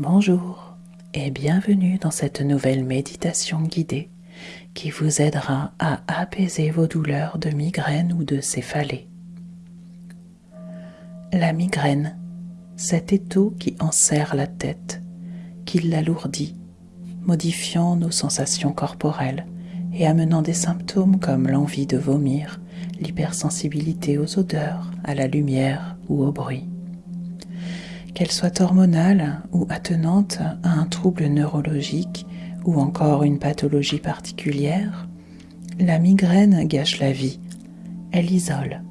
Bonjour et bienvenue dans cette nouvelle méditation guidée qui vous aidera à apaiser vos douleurs de migraine ou de céphalée. La migraine, cet étau qui enserre la tête, qui l'alourdit, modifiant nos sensations corporelles et amenant des symptômes comme l'envie de vomir, l'hypersensibilité aux odeurs, à la lumière ou au bruit qu'elle soit hormonale ou attenante à un trouble neurologique ou encore une pathologie particulière, la migraine gâche la vie, elle isole,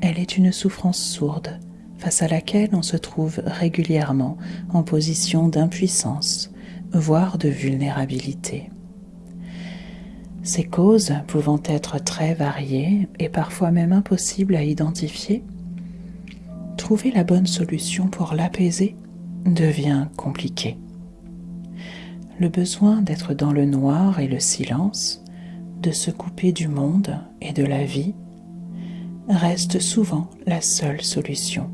elle est une souffrance sourde face à laquelle on se trouve régulièrement en position d'impuissance, voire de vulnérabilité. Ces causes pouvant être très variées et parfois même impossibles à identifier, trouver la bonne solution pour l'apaiser devient compliqué. Le besoin d'être dans le noir et le silence, de se couper du monde et de la vie, reste souvent la seule solution.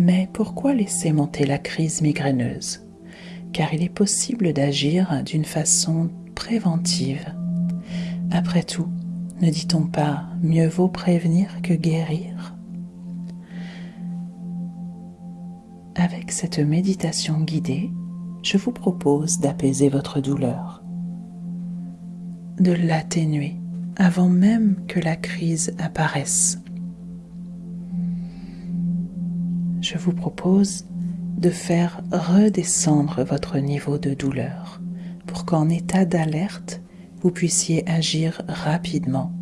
Mais pourquoi laisser monter la crise migraineuse? Car il est possible d'agir d'une façon préventive. Après tout, ne dit-on pas mieux vaut prévenir que guérir? Avec cette méditation guidée, je vous propose d'apaiser votre douleur, de l'atténuer avant même que la crise apparaisse. Je vous propose de faire redescendre votre niveau de douleur pour qu'en état d'alerte, vous puissiez agir rapidement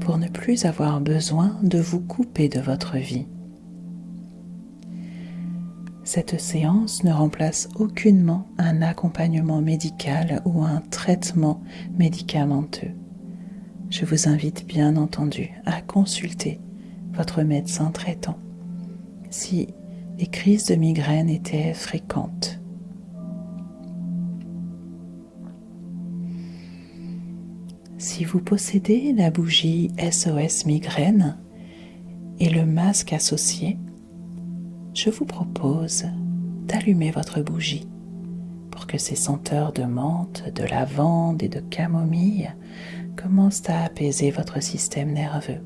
pour ne plus avoir besoin de vous couper de votre vie cette séance ne remplace aucunement un accompagnement médical ou un traitement médicamenteux. Je vous invite bien entendu à consulter votre médecin traitant si les crises de migraine étaient fréquentes. Si vous possédez la bougie SOS migraine et le masque associé, je vous propose d'allumer votre bougie pour que ces senteurs de menthe, de lavande et de camomille commencent à apaiser votre système nerveux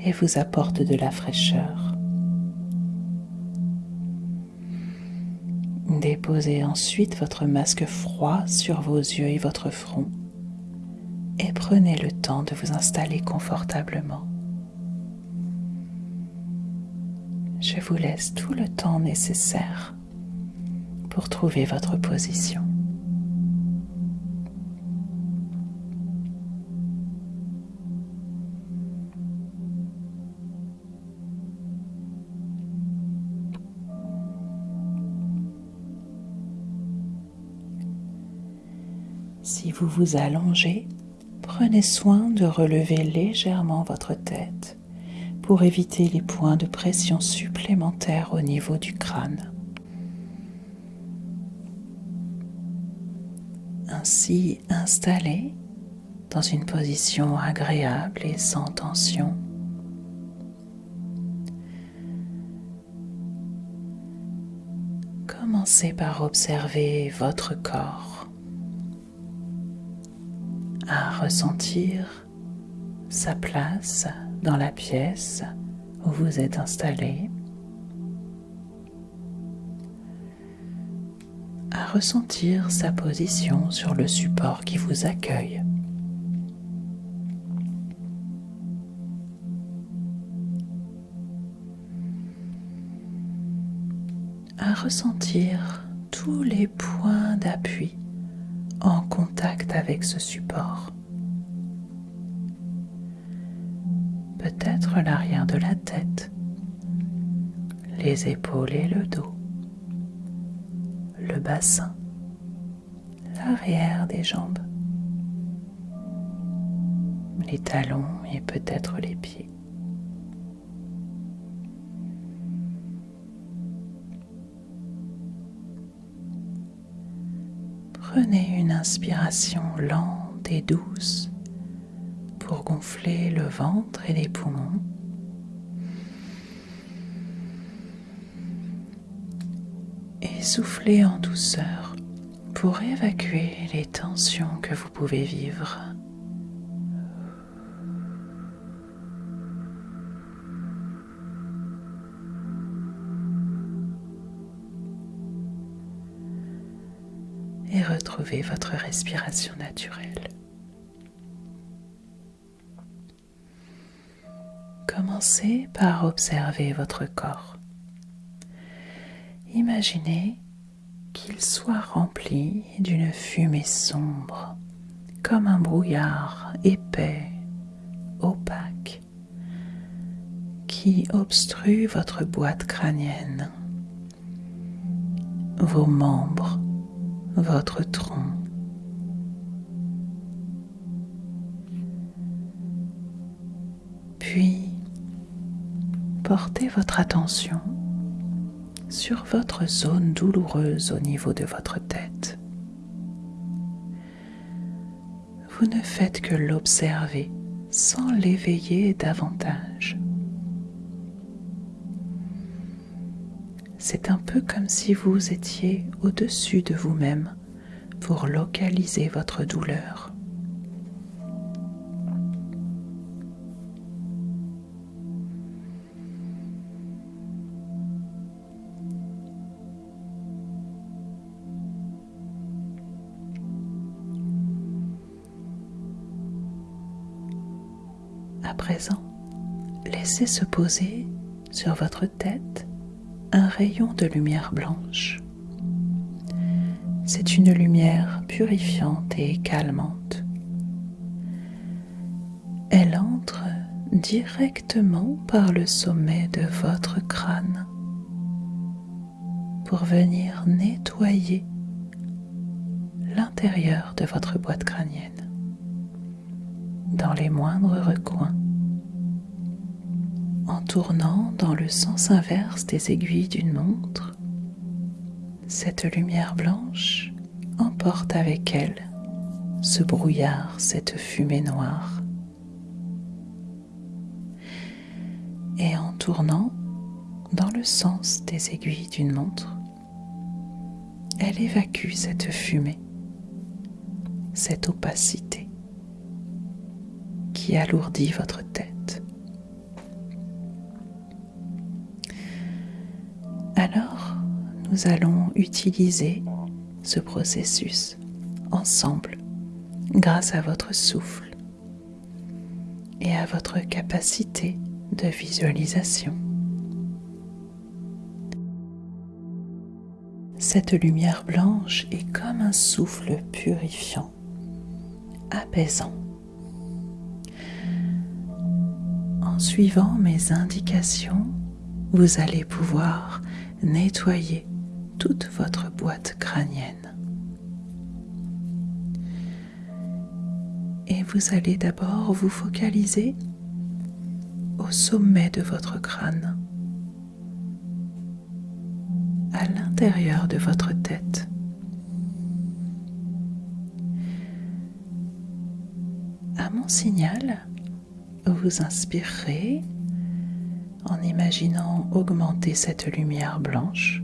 et vous apportent de la fraîcheur. Déposez ensuite votre masque froid sur vos yeux et votre front et prenez le temps de vous installer confortablement. Je vous laisse tout le temps nécessaire pour trouver votre position. Si vous vous allongez, prenez soin de relever légèrement votre tête pour éviter les points de pression supplémentaires au niveau du crâne. Ainsi installé dans une position agréable et sans tension. Commencez par observer votre corps, à ressentir sa place dans la pièce où vous êtes installé, à ressentir sa position sur le support qui vous accueille. à ressentir tous les points d'appui en contact avec ce support. Peut-être l'arrière de la tête, les épaules et le dos, le bassin, l'arrière des jambes, les talons et peut-être les pieds. Prenez une inspiration lente et douce pour gonfler le ventre et les poumons. et soufflez en douceur pour évacuer les tensions que vous pouvez vivre. Et retrouvez votre respiration naturelle. Commencez par observer votre corps. Imaginez qu'il soit rempli d'une fumée sombre, comme un brouillard épais, opaque, qui obstrue votre boîte crânienne, vos membres, votre tronc. Puis, portez votre attention sur votre zone douloureuse au niveau de votre tête. Vous ne faites que l'observer sans l'éveiller davantage. C'est un peu comme si vous étiez au-dessus de vous-même pour localiser votre douleur. Présent, laissez se poser sur votre tête un rayon de lumière blanche. C'est une lumière purifiante et calmante. Elle entre directement par le sommet de votre crâne pour venir nettoyer l'intérieur de votre boîte crânienne dans les moindres recoins. Tournant dans le sens inverse des aiguilles d'une montre, cette lumière blanche emporte avec elle ce brouillard, cette fumée noire. Et en tournant dans le sens des aiguilles d'une montre, elle évacue cette fumée, cette opacité qui alourdit votre tête. Nous allons utiliser ce processus ensemble grâce à votre souffle et à votre capacité de visualisation. Cette lumière blanche est comme un souffle purifiant, apaisant. En suivant mes indications, vous allez pouvoir nettoyer toute votre boîte crânienne. Et vous allez d'abord vous focaliser au sommet de votre crâne, à l'intérieur de votre tête. À mon signal, vous inspirerez en imaginant augmenter cette lumière blanche.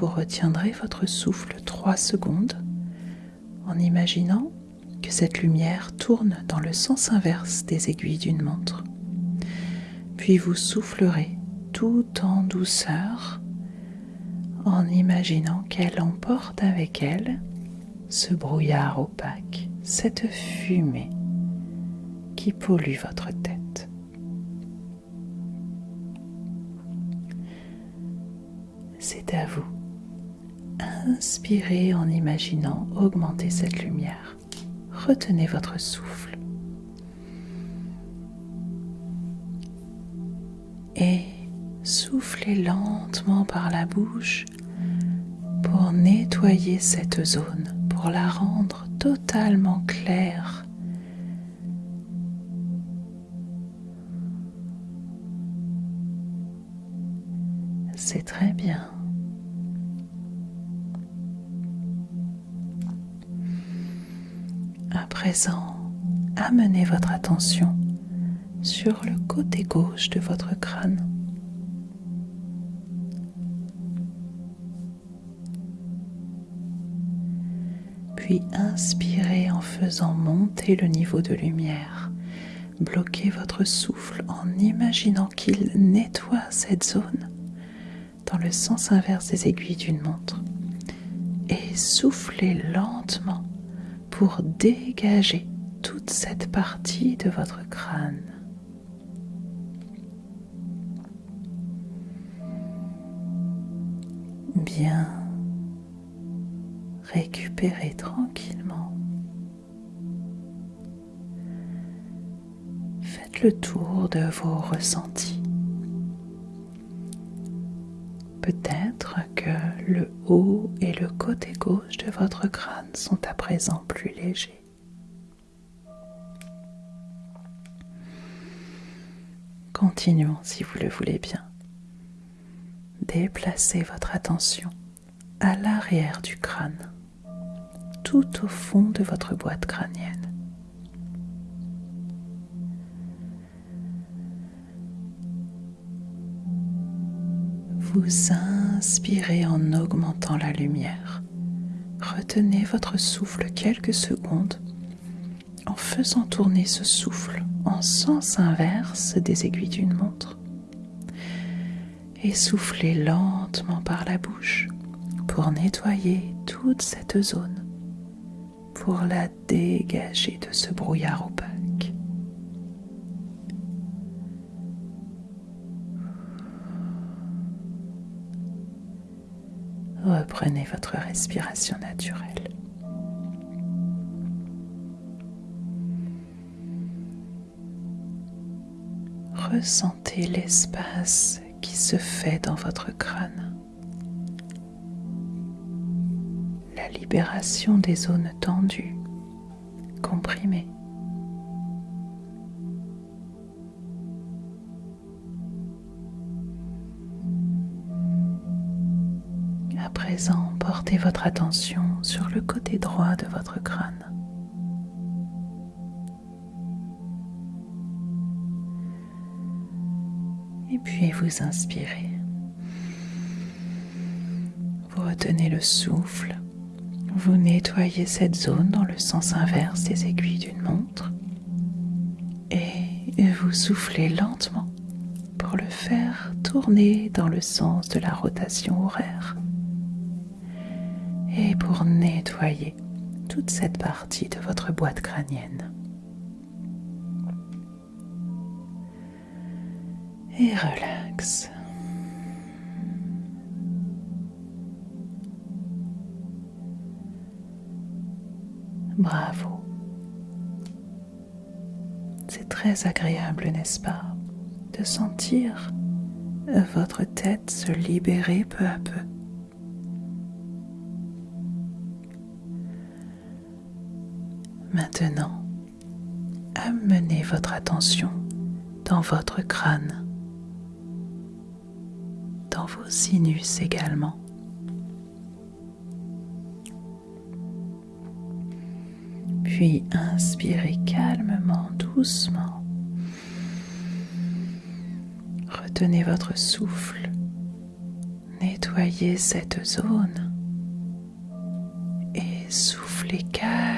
Vous retiendrez votre souffle 3 secondes en imaginant que cette lumière tourne dans le sens inverse des aiguilles d'une montre. Puis vous soufflerez tout en douceur en imaginant qu'elle emporte avec elle ce brouillard opaque, cette fumée qui pollue votre tête. C'est à vous. Inspirez en imaginant augmenter cette lumière. Retenez votre souffle. Et soufflez lentement par la bouche pour nettoyer cette zone, pour la rendre totalement claire C'est très bien. amenez votre attention sur le côté gauche de votre crâne. Puis inspirez en faisant monter le niveau de lumière. Bloquez votre souffle en imaginant qu'il nettoie cette zone dans le sens inverse des aiguilles d'une montre. Et soufflez lentement pour dégager toute cette partie de votre crâne. Bien récupérez tranquillement. Faites le tour de vos ressentis. Peut-être que le haut et le côté gauche de votre crâne sont à présent plus légers. Continuons si vous le voulez bien. Déplacez votre attention à l'arrière du crâne, tout au fond de votre boîte crânienne. Vous inspirez en augmentant la lumière. Retenez votre souffle quelques secondes en faisant tourner ce souffle en sens inverse des aiguilles d'une montre. Et soufflez lentement par la bouche pour nettoyer toute cette zone, pour la dégager de ce brouillard opaque. Reprenez votre respiration naturelle. Ressentez l'espace qui se fait dans votre crâne. La libération des zones tendues, comprimées. Votre attention sur le côté droit de votre crâne. Et puis vous inspirez. Vous retenez le souffle. Vous nettoyez cette zone dans le sens inverse des aiguilles d'une montre. Et vous soufflez lentement pour le faire tourner dans le sens de la rotation horaire. Nettoyer toute cette partie de votre boîte crânienne. et relax. Bravo. C'est très agréable, n'est-ce pas, de sentir votre tête se libérer peu à peu. Maintenant, amenez votre attention dans votre crâne vos sinus également. Puis inspirez calmement, doucement. Retenez votre souffle. Nettoyez cette zone. Et soufflez calmement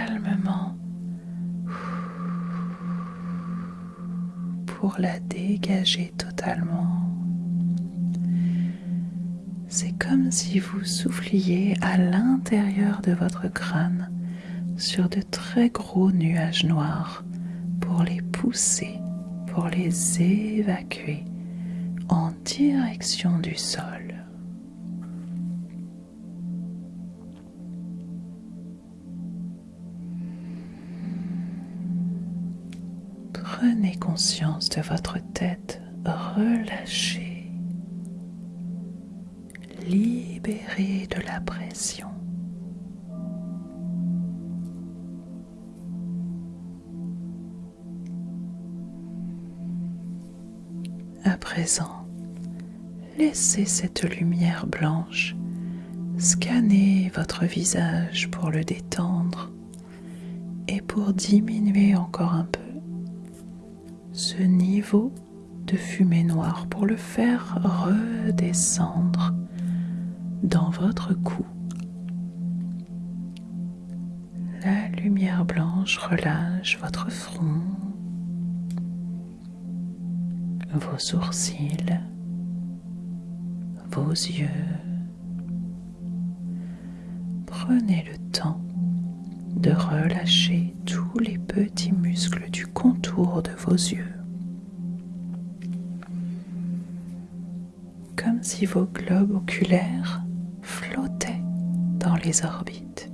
la dégager totalement. C'est comme si vous souffliez à l'intérieur de votre crâne sur de très gros nuages noirs pour les pousser, pour les évacuer en direction du sol. Prenez conscience de votre tête relâchée libéré de la pression. À présent, laissez cette lumière blanche scanner votre visage pour le détendre et pour diminuer encore un peu ce niveau de fumée noire pour le faire redescendre dans votre cou. lumière blanche relâche votre front, vos sourcils, vos yeux. Prenez le temps de relâcher tous les petits muscles du contour de vos yeux. Comme si vos globes oculaires flottaient dans les orbites.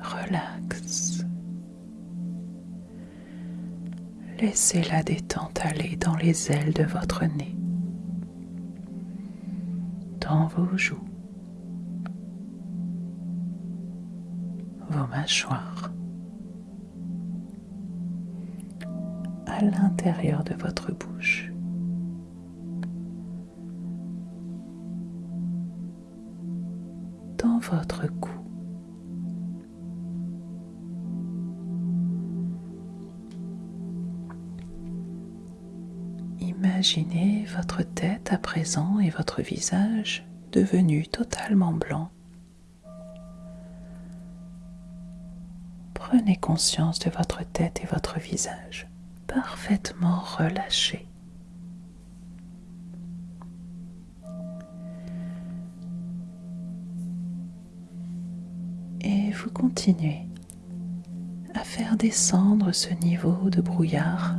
Relax. Laissez la détente aller dans les ailes de votre nez, dans vos joues, vos mâchoires, à l'intérieur de votre bouche. dans votre cou. Imaginez votre tête à présent et votre visage devenu totalement blanc. Prenez conscience de votre tête et votre visage parfaitement relâchés. Et vous continuez à faire descendre ce niveau de brouillard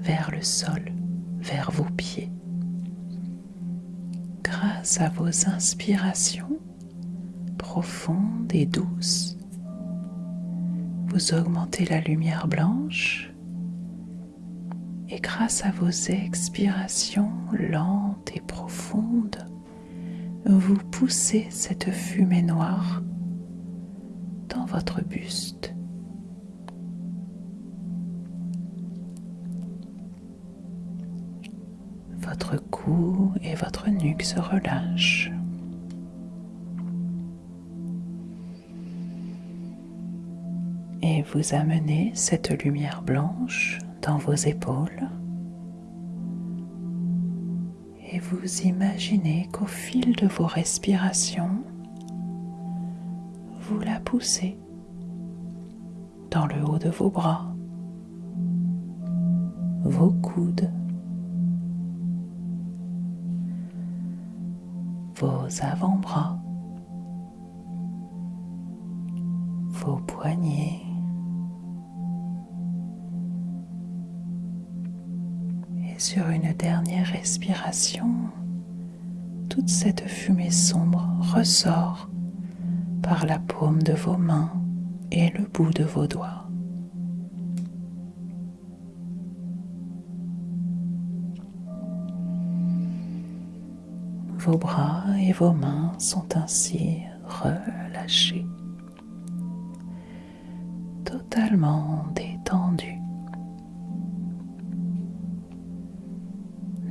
vers le sol, vers vos pieds. Grâce à vos inspirations profondes et douces, vous augmentez la lumière blanche et grâce à vos expirations lentes et profondes, vous poussez cette fumée noire dans votre buste. Votre cou et votre nuque se relâchent. Et vous amenez cette lumière blanche dans vos épaules. Et vous imaginez qu'au fil de vos respirations, vous la poussez dans le haut de vos bras, vos coudes, vos avant-bras, vos poignets, sur une dernière respiration, toute cette fumée sombre ressort par la paume de vos mains et le bout de vos doigts. Vos bras et vos mains sont ainsi relâchés, totalement détendus,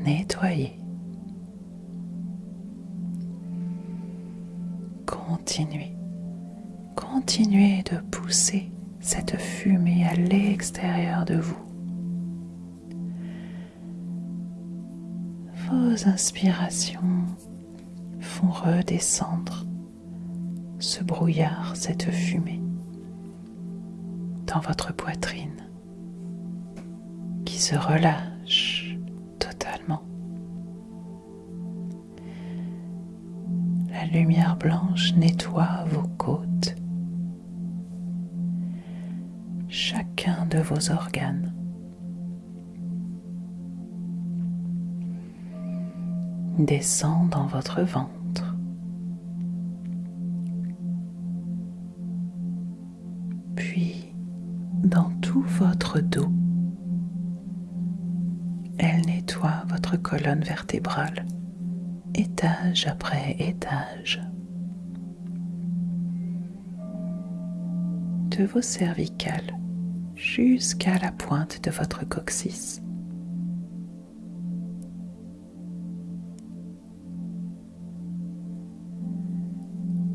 nettoyés. Continuez, continuez de pousser cette fumée à l'extérieur de vous. Vos inspirations font redescendre ce brouillard, cette fumée dans votre poitrine qui se relâche lumière blanche nettoie vos côtes, chacun de vos organes. descend dans votre ventre. Puis dans tout votre dos. Elle nettoie votre colonne vertébrale, étage après étage. De vos cervicales jusqu'à la pointe de votre coccyx.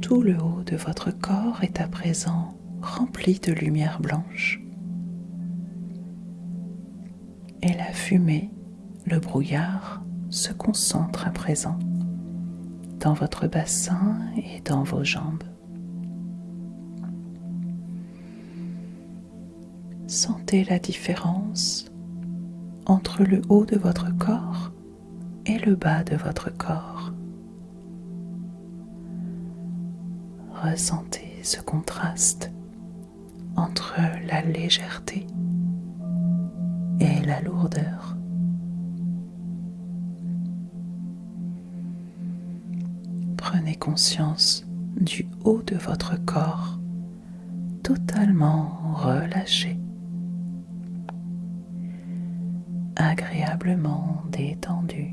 Tout le haut de votre corps est à présent rempli de lumière blanche. Et la fumée, le brouillard se concentre à présent dans votre bassin et dans vos jambes. Sentez la différence entre le haut de votre corps et le bas de votre corps. Ressentez ce contraste entre la légèreté et la lourdeur. Prenez conscience du haut de votre corps totalement relâché, agréablement détendu.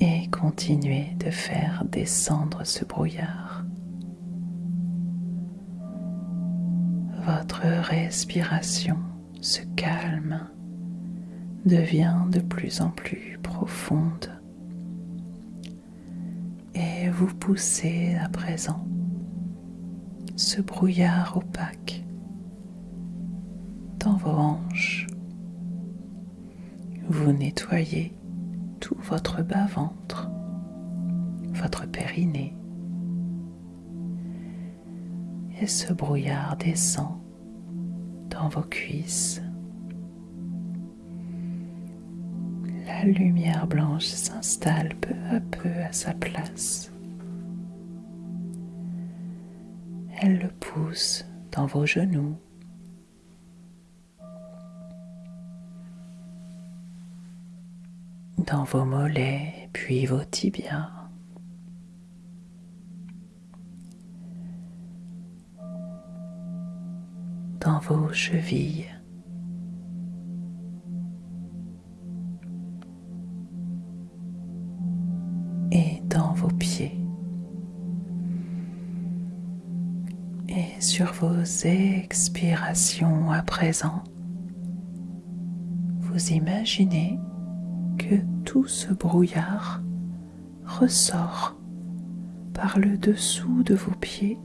Et continuez de faire descendre ce brouillard. Votre respiration se calme, devient de plus en plus profonde et vous poussez à présent ce brouillard opaque dans vos hanches. Vous nettoyez tout votre bas-ventre, votre périnée. Et ce brouillard descend dans vos cuisses. La lumière blanche s'installe peu à peu à sa place. Elle le pousse dans vos genoux. dans vos mollets puis vos tibias. dans vos chevilles. Expirations à présent, vous imaginez que tout ce brouillard ressort par le dessous de vos pieds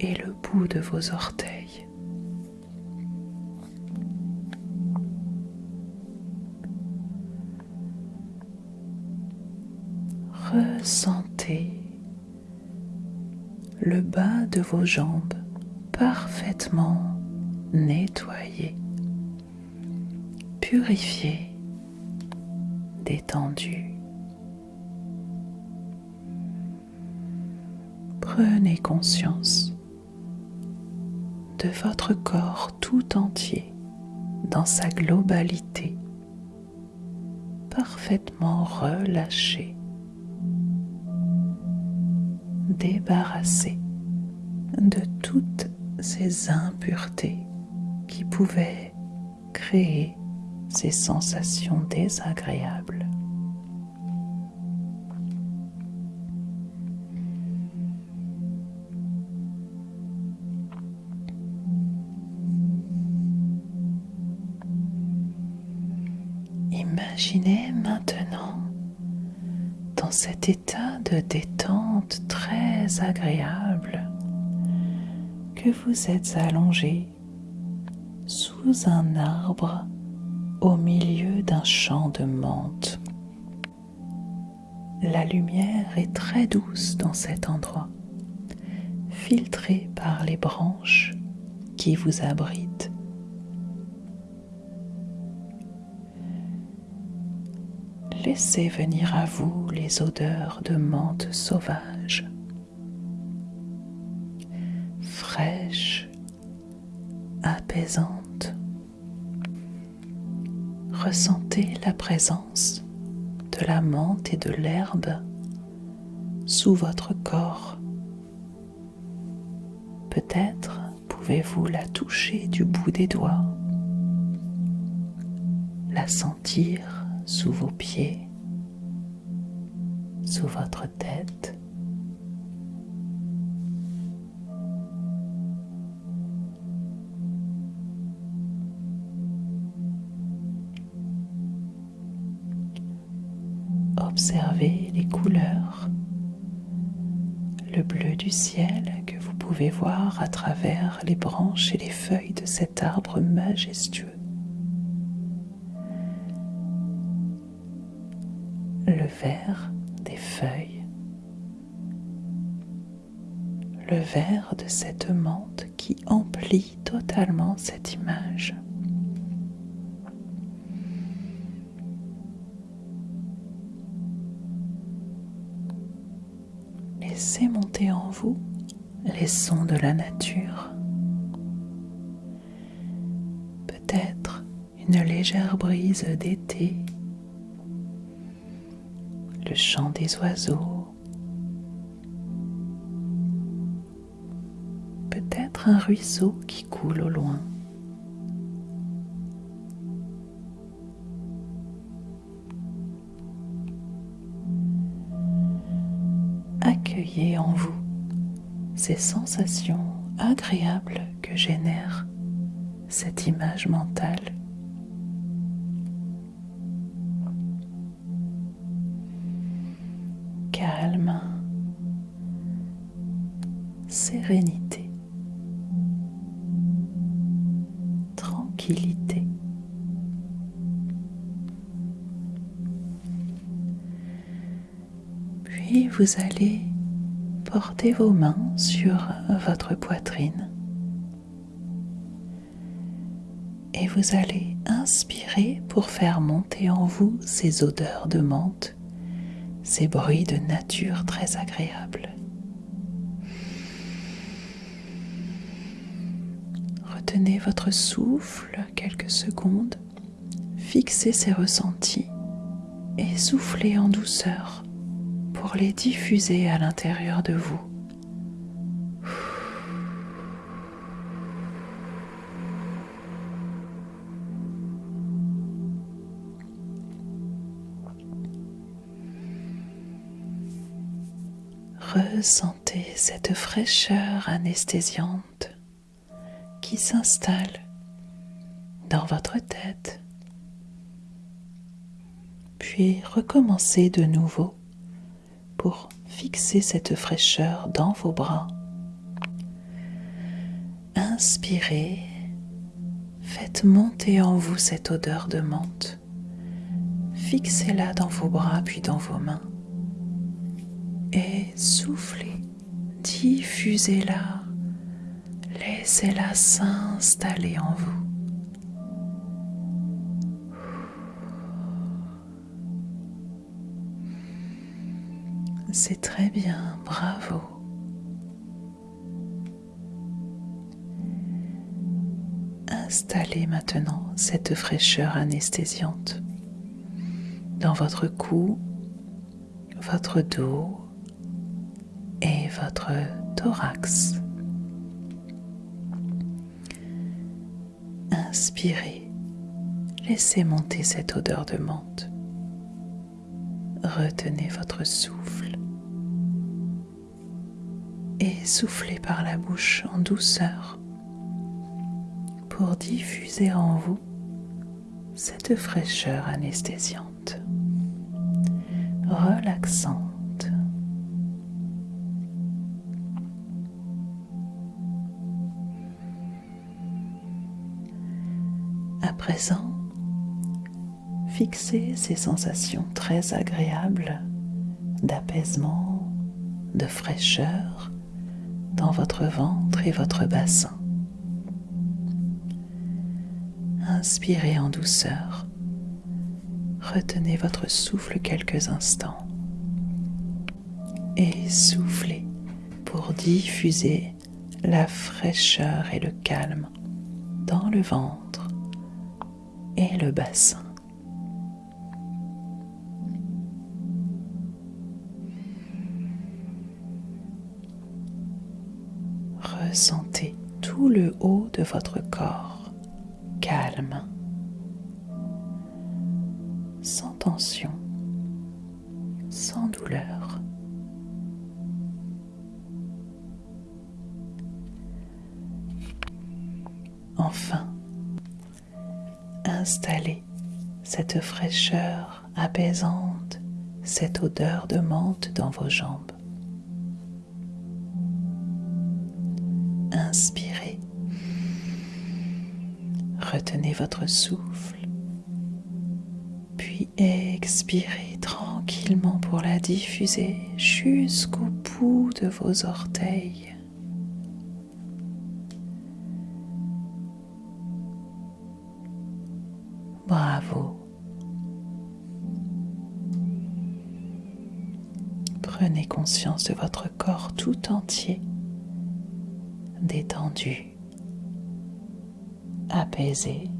et le bout de vos orteils. Ressentez le bas de vos jambes parfaitement nettoyé, purifié détendu. Prenez conscience de votre corps tout entier dans sa globalité, parfaitement relâché, débarrassé de toutes ces impuretés qui pouvaient créer ces sensations désagréables. Que vous êtes allongé sous un arbre au milieu d'un champ de menthe. La lumière est très douce dans cet endroit, filtrée par les branches qui vous abritent. Laissez venir à vous les odeurs de menthe sauvage, fraîche, apaisante ressentez la présence de la menthe et de l'herbe sous votre corps. Peut-être pouvez-vous la toucher du bout des doigts, la sentir sous vos pieds, sous votre tête. Observez les couleurs, le bleu du ciel que vous pouvez voir à travers les branches et les feuilles de cet arbre majestueux. Le vert des feuilles, le vert de cette menthe qui emplit totalement cette image. Les sons de la nature. Peut-être une légère brise d'été, le chant des oiseaux, peut-être un ruisseau qui coule au loin. Accueillez en vous ces sensations agréables que génère cette image mentale. Calme, sérénité, tranquillité. Puis vous allez porter vos mains sur votre poitrine et vous allez inspirer pour faire monter en vous ces odeurs de menthe, ces bruits de nature très agréables. Retenez votre souffle quelques secondes, fixez ces ressentis et soufflez en douceur pour les diffuser à l'intérieur de vous. Ressentez cette fraîcheur anesthésiante qui s'installe dans votre tête. Puis recommencez de nouveau pour fixer cette fraîcheur dans vos bras. Inspirez, faites monter en vous cette odeur de menthe. Fixez-la dans vos bras puis dans vos mains et soufflez, diffusez-la, laissez-la s'installer en vous. C'est très bien, bravo. Installez maintenant cette fraîcheur anesthésiante dans votre cou, votre dos, et votre thorax. Inspirez, laissez monter cette odeur de menthe. Retenez votre souffle et soufflez par la bouche en douceur pour diffuser en vous cette fraîcheur anesthésiante, relaxante. Présent, fixez ces sensations très agréables d'apaisement, de fraîcheur dans votre ventre et votre bassin. Inspirez en douceur. Retenez votre souffle quelques instants et soufflez pour diffuser la fraîcheur et le calme dans le ventre et le bassin. Le haut de votre corps calme, sans tension, sans douleur. Enfin, installez cette fraîcheur apaisante, cette odeur de menthe dans vos jambes. votre souffle, puis expirez tranquillement pour la diffuser jusqu'au bout de vos orteils. Bravo. Prenez conscience de votre corps tout entier, détendu, apaisé.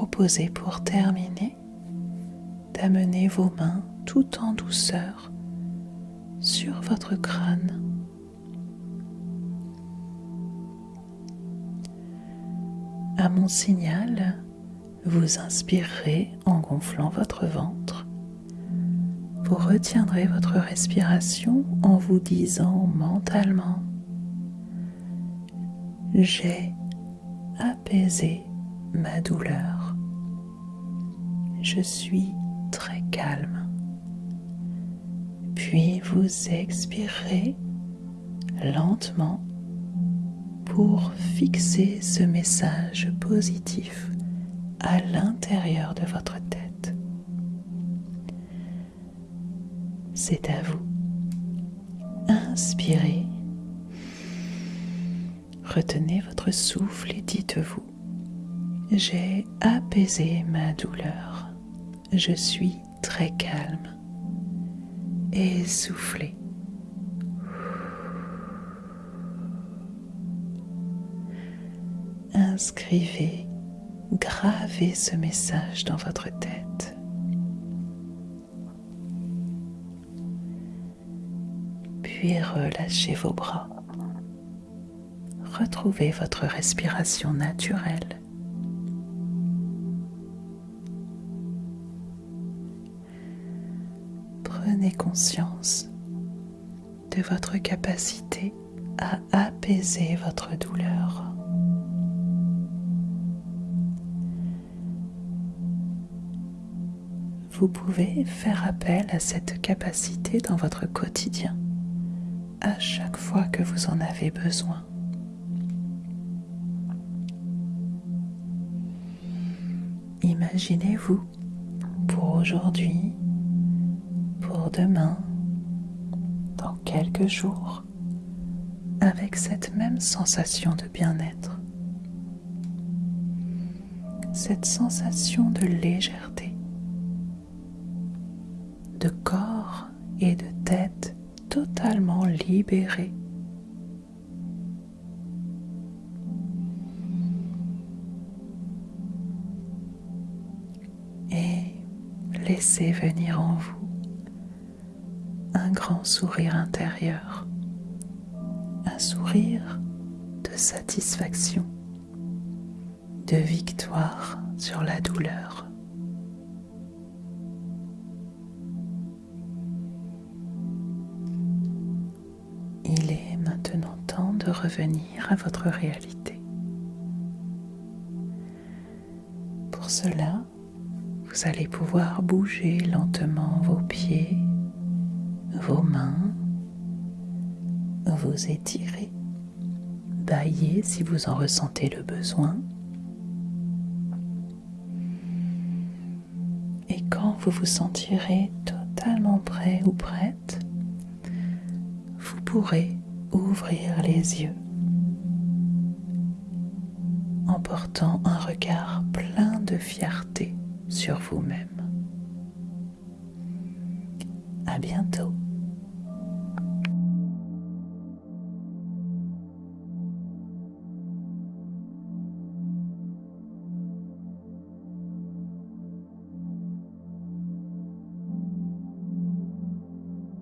Proposer pour terminer d'amener vos mains tout en douceur sur votre crâne. À mon signal, vous inspirerez en gonflant votre ventre. Vous retiendrez votre respiration en vous disant mentalement J'ai apaisé ma douleur. Je suis très calme. Puis vous expirez lentement pour fixer ce message positif à l'intérieur de votre tête. C'est à vous. Inspirez. Retenez votre souffle et dites-vous, j'ai apaisé ma douleur. Je suis très calme. Et soufflez. Inscrivez, gravez ce message dans votre tête. Puis relâchez vos bras. Retrouvez votre respiration naturelle. Conscience de votre capacité à apaiser votre douleur. Vous pouvez faire appel à cette capacité dans votre quotidien à chaque fois que vous en avez besoin. Imaginez-vous pour aujourd'hui demain, dans quelques jours, avec cette même sensation de bien-être, cette sensation de légèreté, de corps et de tête totalement libérés. Et laissez venir en vous sourire intérieur, un sourire de satisfaction, de victoire sur la douleur. Il est maintenant temps de revenir à votre réalité. Pour cela, vous allez pouvoir bouger lentement vos pieds vos mains, vous étirez, baillez si vous en ressentez le besoin. Et quand vous vous sentirez totalement prêt ou prête, vous pourrez ouvrir les yeux en portant un regard plein de fierté sur vous-même.